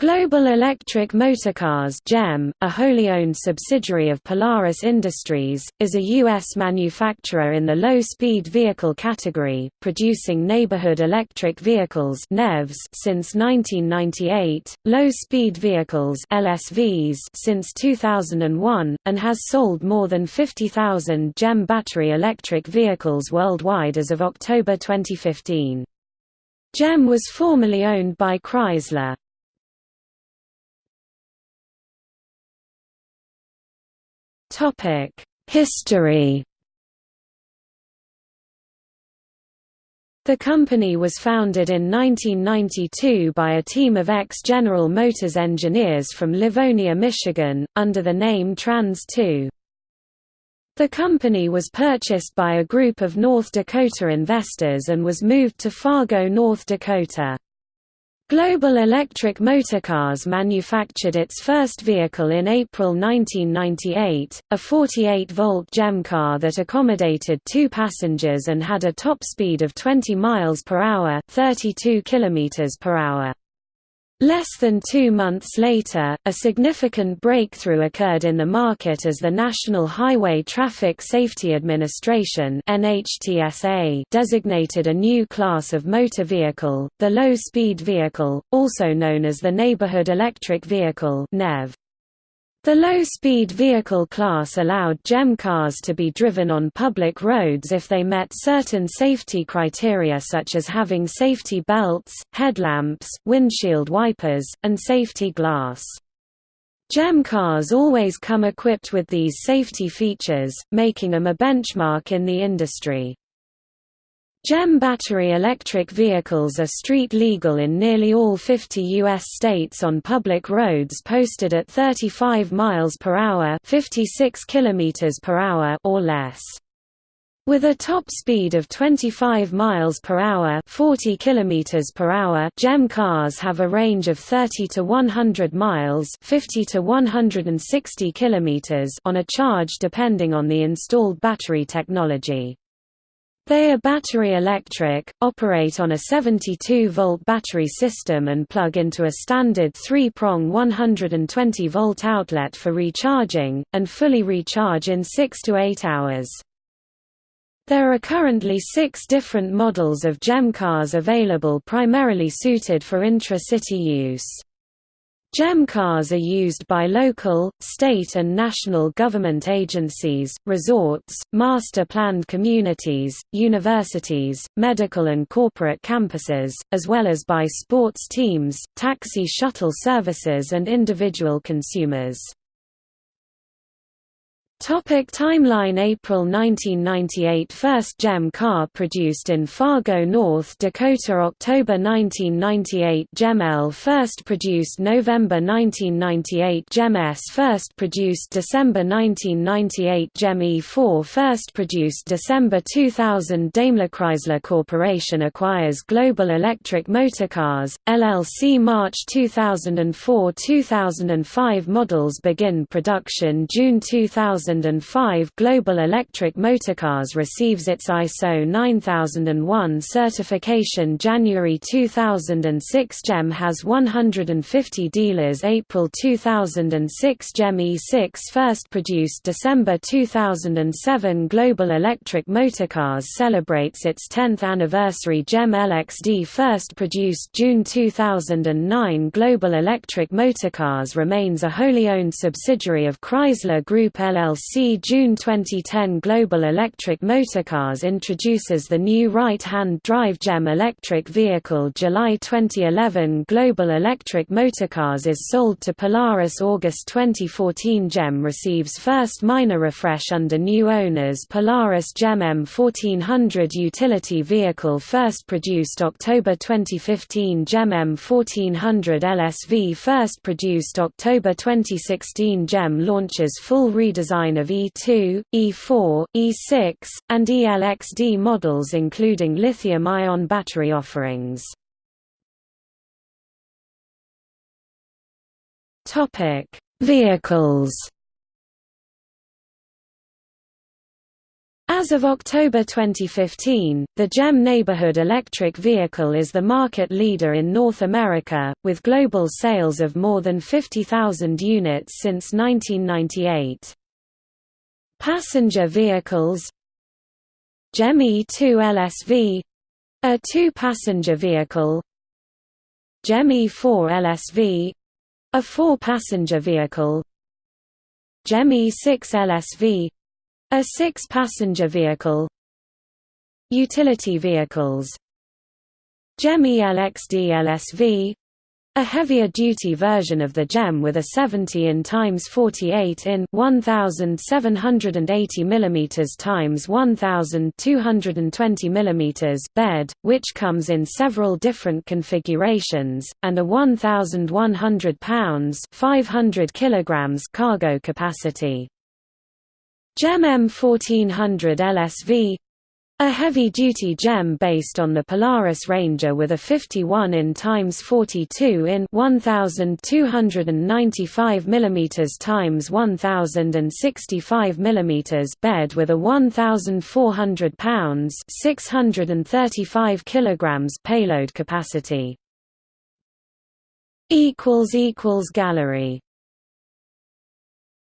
Global Electric Motorcars GEM, a wholly owned subsidiary of Polaris Industries, is a U.S. manufacturer in the low-speed vehicle category, producing neighborhood electric vehicles (NEVs) since 1998, low-speed vehicles (LSVs) since 2001, and has sold more than 50,000 GEM battery electric vehicles worldwide as of October 2015. GEM was formerly owned by Chrysler. History The company was founded in 1992 by a team of ex-General Motors engineers from Livonia, Michigan, under the name Trans 2. The company was purchased by a group of North Dakota investors and was moved to Fargo, North Dakota. Global Electric Motorcars manufactured its first vehicle in April 1998, a 48-volt GEM car that accommodated two passengers and had a top speed of 20 miles per hour, 32 kilometers per hour. Less than two months later, a significant breakthrough occurred in the market as the National Highway Traffic Safety Administration designated a new class of motor vehicle, the low-speed vehicle, also known as the Neighborhood Electric Vehicle NEV. The low-speed vehicle class allowed GEM cars to be driven on public roads if they met certain safety criteria such as having safety belts, headlamps, windshield wipers, and safety glass. GEM cars always come equipped with these safety features, making them a benchmark in the industry. GEM battery electric vehicles are street legal in nearly all 50 U.S. states on public roads posted at 35 miles per hour, 56 kilometers per hour or less. With a top speed of 25 miles per hour, 40 kilometers per hour, GEM cars have a range of 30 to 100 miles, 50 to 160 kilometers on a charge depending on the installed battery technology. They are battery electric, operate on a 72-volt battery system and plug into a standard 3-prong 120-volt outlet for recharging, and fully recharge in 6 to 8 hours. There are currently six different models of GEM cars available primarily suited for intra-city use. GEM cars are used by local, state and national government agencies, resorts, master-planned communities, universities, medical and corporate campuses, as well as by sports teams, taxi shuttle services and individual consumers. Topic timeline April 1998 First GEM car produced in Fargo, North Dakota October 1998 GEM L first produced November 1998 GEM S first produced December 1998 GEM E4 first produced December 2000 Daimler Chrysler Corporation acquires Global Electric Motorcars, LLC March 2004-2005 models begin production June 2000 2005 Global Electric Motorcars receives its ISO 9001 certification January 2006 GEM has 150 dealers April 2006 GEM E6 first produced December 2007 Global Electric Motorcars celebrates its 10th anniversary GEM LXD first produced June 2009 Global Electric Motorcars remains a wholly owned subsidiary of Chrysler Group LLC LLC June 2010 Global Electric Motorcars introduces the new right-hand drive GEM electric vehicle July 2011 Global Electric Motorcars is sold to Polaris August 2014 GEM receives first minor refresh under new owners Polaris GEM M1400 utility vehicle first produced October 2015 GEM M1400 LSV first produced October 2016 GEM launches full redesign line of E2, E4, E6, and ELXD models including lithium-ion battery offerings. Vehicles As of October 2015, the GEM neighborhood electric vehicle is the market leader in North America, with global sales of more than 50,000 units since 1998. Passenger vehicles. GEM E2 LSV — a two-passenger vehicle. GEM E4 LSV — a four-passenger vehicle. GEM E6 LSV a six-passenger vehicle. Utility vehicles. GEM ELXD LSV a heavier-duty version of the GEM with a 70 in x 48 in 1780 mm x 1220 mm bed, which comes in several different configurations, and a 1,100 pounds 500 kilograms cargo capacity. GEM M1400 LSV a heavy-duty GEM based on the Polaris Ranger with a 51 in x 42 in 1295 mm x 1065 mm bed with a 1400 pounds 635 kilograms payload capacity. Equals equals gallery